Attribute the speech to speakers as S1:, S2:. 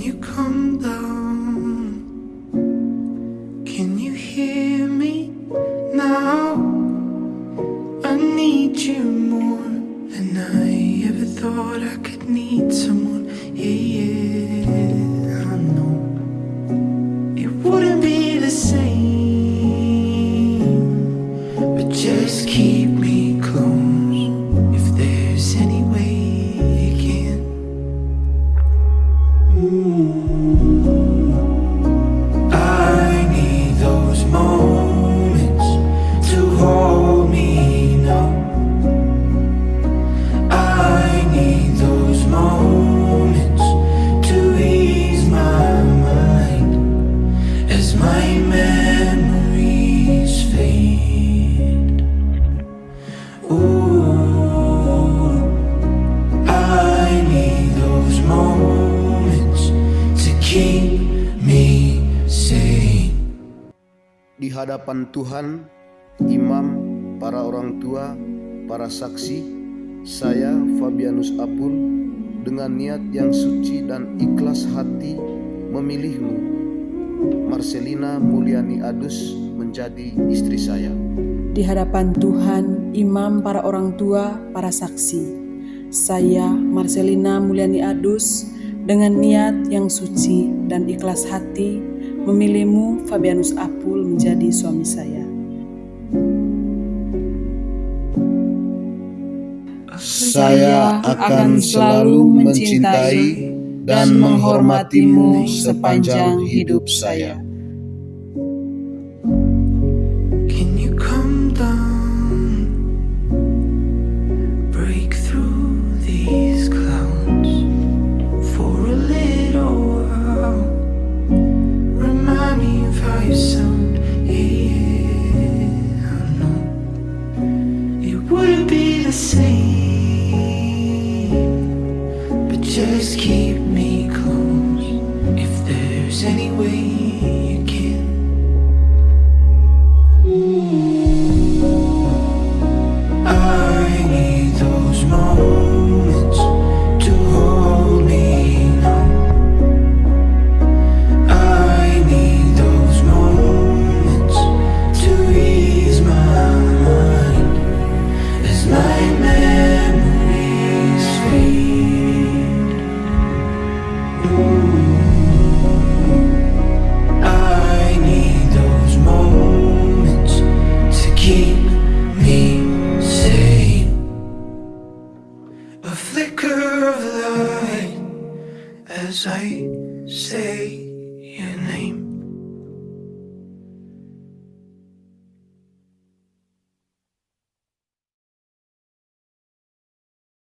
S1: Can you come down? Can you hear me now? I need you more than I ever thought I could need.
S2: Di hadapan Tuhan, imam, para orang tua, para saksi, saya Fabianus Apul dengan niat yang suci dan ikhlas hati memilihmu, Marcelina Mulyani Adus menjadi istri saya.
S3: Di hadapan Tuhan, imam, para orang tua, para saksi. Saya, Marcelina Mulyani Adus, dengan niat yang suci dan ikhlas hati, memilihmu, Fabianus Apul, menjadi suami saya.
S2: Saya akan selalu mencintai dan menghormatimu sepanjang hidup saya.
S1: Can you come down? Break through these clouds for a little while. Remind me of how you sound. Yeah, I know it wouldn't be the same, but just keep me close if anyway. Flicker of light as I say your name.